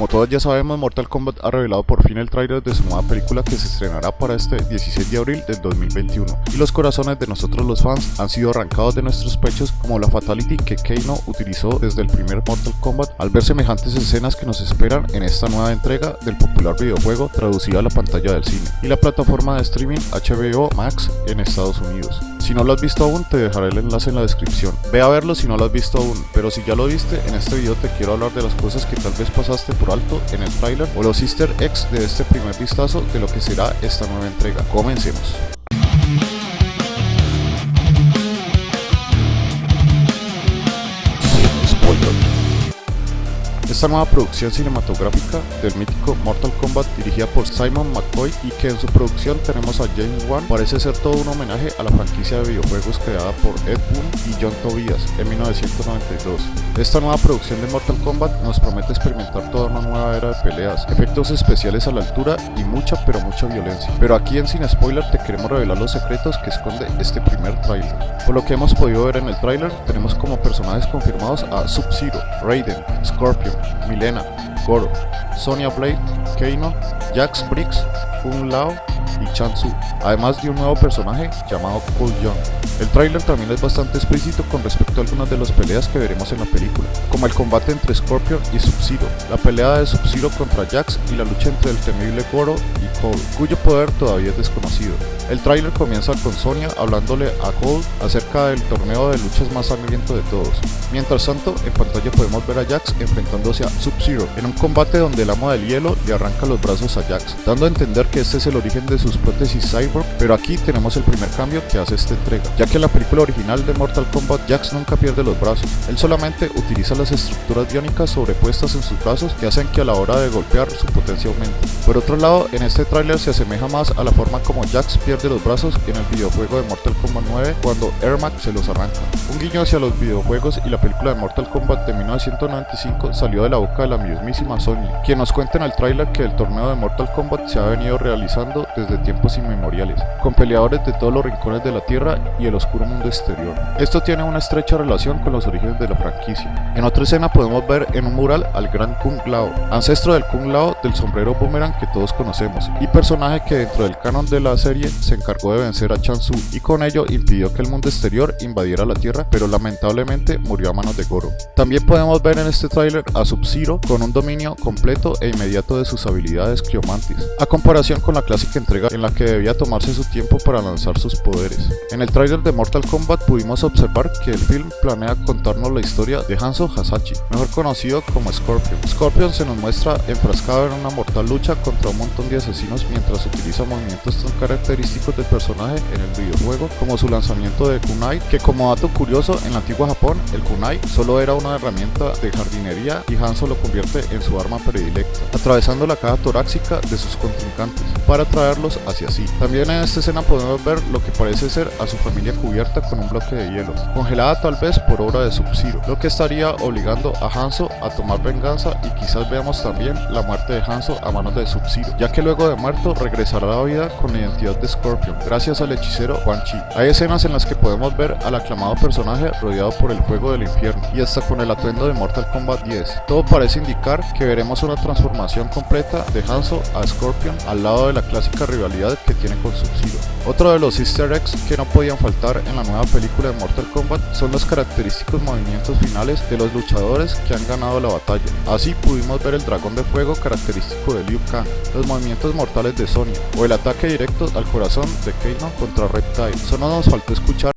Como todos ya sabemos, Mortal Kombat ha revelado por fin el tráiler de su nueva película que se estrenará para este 16 de abril del 2021. Y los corazones de nosotros los fans han sido arrancados de nuestros pechos como la fatality que Kano utilizó desde el primer Mortal Kombat al ver semejantes escenas que nos esperan en esta nueva entrega del popular videojuego traducida a la pantalla del cine y la plataforma de streaming HBO Max en Estados Unidos. Si no lo has visto aún, te dejaré el enlace en la descripción. Ve a verlo si no lo has visto aún, pero si ya lo viste, en este video te quiero hablar de las cosas que tal vez pasaste por alto en el tráiler o los easter eggs de este primer vistazo de lo que será esta nueva entrega. Comencemos. Esta nueva producción cinematográfica del mítico Mortal Kombat dirigida por Simon McCoy y que en su producción tenemos a James Wan parece ser todo un homenaje a la franquicia de videojuegos creada por Ed Boon y John Tobias en 1992. Esta nueva producción de Mortal Kombat nos promete experimentar toda una nueva era de peleas, efectos especiales a la altura y mucha pero mucha violencia. Pero aquí en Sin Spoiler te queremos revelar los secretos que esconde este primer tráiler. Por lo que hemos podido ver en el tráiler, tenemos como personajes confirmados a Sub-Zero, Raiden, Scorpion, Milena, Goro, Sonya Blade, Kano, Jax Briggs, Fung Lao y Chan Su, además de un nuevo personaje llamado Cool Young. El tráiler también es bastante explícito con respecto a algunas de las peleas que veremos en la película, como el combate entre Scorpion y Sub-Zero, la pelea de Sub-Zero contra Jax y la lucha entre el temible Goro y Cole, cuyo poder todavía es desconocido. El tráiler comienza con Sonya hablándole a Cole acerca del torneo de luchas más sangriento de todos. Mientras tanto, en pantalla podemos ver a Jax enfrentándose a Sub-Zero en un combate donde el amo del hielo le arranca los brazos a Jax, dando a entender que este es el origen de sus prótesis cyborg, pero aquí tenemos el primer cambio que hace esta entrega, ya que en la película original de Mortal Kombat Jax nunca pierde los brazos, él solamente utiliza las estructuras biónicas sobrepuestas en sus brazos que hacen que a la hora de golpear su potencia aumente. Por otro lado, en este tráiler se asemeja más a la forma como Jax pierde de los brazos en el videojuego de Mortal Kombat 9 cuando Ermac se los arranca. Un guiño hacia los videojuegos y la película de Mortal Kombat de 1995 salió de la boca de la mismísima Sony, quien nos cuenta en el tráiler que el torneo de Mortal Kombat se ha venido realizando desde tiempos inmemoriales, con peleadores de todos los rincones de la Tierra y el oscuro mundo exterior. Esto tiene una estrecha relación con los orígenes de la franquicia. En otra escena podemos ver en un mural al gran Kung Lao, ancestro del Kung Lao del sombrero boomerang que todos conocemos, y personaje que dentro del canon de la serie se encargó de vencer a Chansu y con ello impidió que el mundo exterior invadiera la Tierra, pero lamentablemente murió a manos de Goro. También podemos ver en este tráiler a Sub-Zero con un dominio completo e inmediato de sus habilidades Cryomantis, a comparación con la clásica entrega en la que debía tomarse su tiempo para lanzar sus poderes. En el tráiler de Mortal Kombat pudimos observar que el film planea contarnos la historia de Hanzo Hasashi, mejor conocido como Scorpion. Scorpion se nos muestra enfrascado en una mortal lucha contra un montón de asesinos mientras utiliza movimientos tan característicos del personaje en el videojuego, como su lanzamiento de kunai, que como dato curioso, en la antigua Japón, el kunai solo era una herramienta de jardinería y Hanzo lo convierte en su arma predilecta, atravesando la caja torácica de sus contrincantes, para traerlos hacia sí. También en esta escena podemos ver lo que parece ser a su familia cubierta con un bloque de hielo, congelada tal vez por obra de Sub-Zero, lo que estaría obligando a Hanzo a tomar venganza y quizás veamos también la muerte de Hanzo a manos de Sub-Zero, ya que luego de muerto regresará a la vida con la identidad de Scorpion gracias al hechicero Quan Chi. Hay escenas en las que podemos ver al aclamado personaje rodeado por el fuego del infierno y hasta con el atuendo de Mortal Kombat 10. Todo parece indicar que veremos una transformación completa de Hanzo a Scorpion al lado de la clásica rivalidad que tiene con Sub-Zero. Otro de los easter eggs que no podían faltar en la nueva película de Mortal Kombat son los característicos movimientos finales de los luchadores que han ganado la batalla. Así pudimos ver el dragón de fuego característico de Liu Kang, los movimientos mortales de Sonya o el ataque directo al corazón de Kano contra Reptile. Solo nos faltó escuchar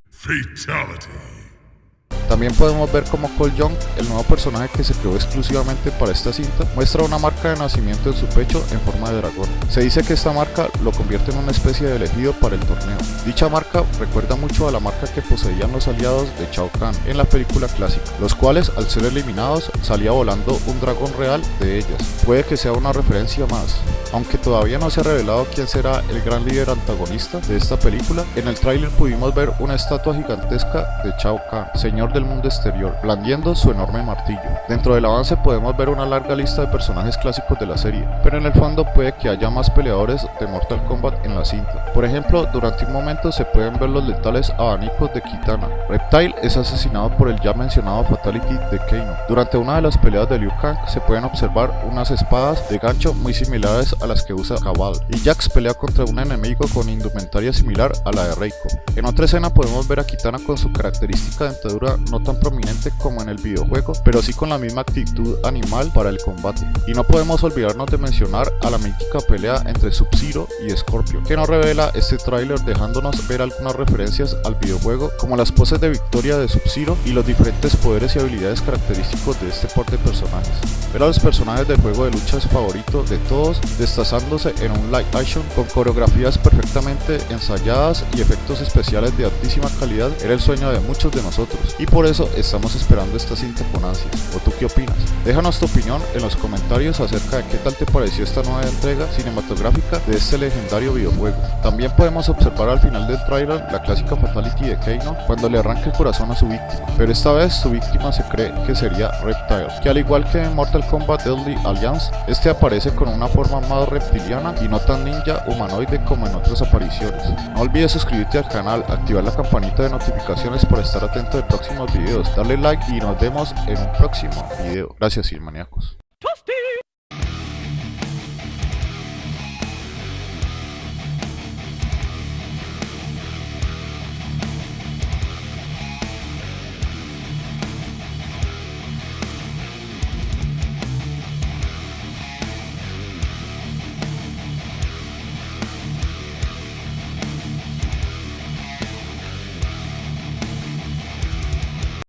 también podemos ver como Cole Young, el nuevo personaje que se creó exclusivamente para esta cinta, muestra una marca de nacimiento en su pecho en forma de dragón. Se dice que esta marca lo convierte en una especie de elegido para el torneo. Dicha marca recuerda mucho a la marca que poseían los aliados de Shao Kahn en la película clásica, los cuales al ser eliminados salía volando un dragón real de ellas. Puede que sea una referencia más. Aunque todavía no se ha revelado quién será el gran líder antagonista de esta película, en el tráiler pudimos ver una estatua gigantesca de Shao Kahn, señor del mundo exterior, blandiendo su enorme martillo. Dentro del avance podemos ver una larga lista de personajes clásicos de la serie, pero en el fondo puede que haya más peleadores de Mortal Kombat en la cinta. Por ejemplo, durante un momento se pueden ver los letales abanicos de Kitana. Reptile es asesinado por el ya mencionado Fatality de Kano. Durante una de las peleas de Liu Kang se pueden observar unas espadas de gancho muy similares a las que usa Cabal, y Jax pelea contra un enemigo con indumentaria similar a la de Reiko. En otra escena podemos ver a Kitana con su característica dentadura no tan prominente como en el videojuego, pero sí con la misma actitud animal para el combate. Y no podemos olvidarnos de mencionar a la mítica pelea entre Sub-Zero y Scorpion, que nos revela este tráiler dejándonos ver algunas referencias al videojuego como las poses de victoria de Sub-Zero y los diferentes poderes y habilidades característicos de este par de personajes. Ver a los personajes del juego de lucha es favorito de todos, destazándose en un live action con coreografías perfectamente ensayadas y efectos especiales de altísima calidad era el sueño de muchos de nosotros y por eso estamos esperando esta cinta con ansias. ¿O tú qué opinas? Déjanos tu opinión en los comentarios acerca de qué tal te pareció esta nueva entrega cinematográfica de este legendario videojuego. También podemos observar al final del trailer la clásica fatality de Kano cuando le arranca el corazón a su víctima, pero esta vez su víctima se cree que sería Reptile, que al igual que en Mortal Kombat Deadly Alliance, este aparece con una forma más reptiliana y no tan ninja humanoide como en otras apariciones. No olvides suscribirte al canal, activar la campanita de notificaciones para estar atento de próximos videos, darle like y nos vemos en un próximo video. Gracias, Silmaníacos.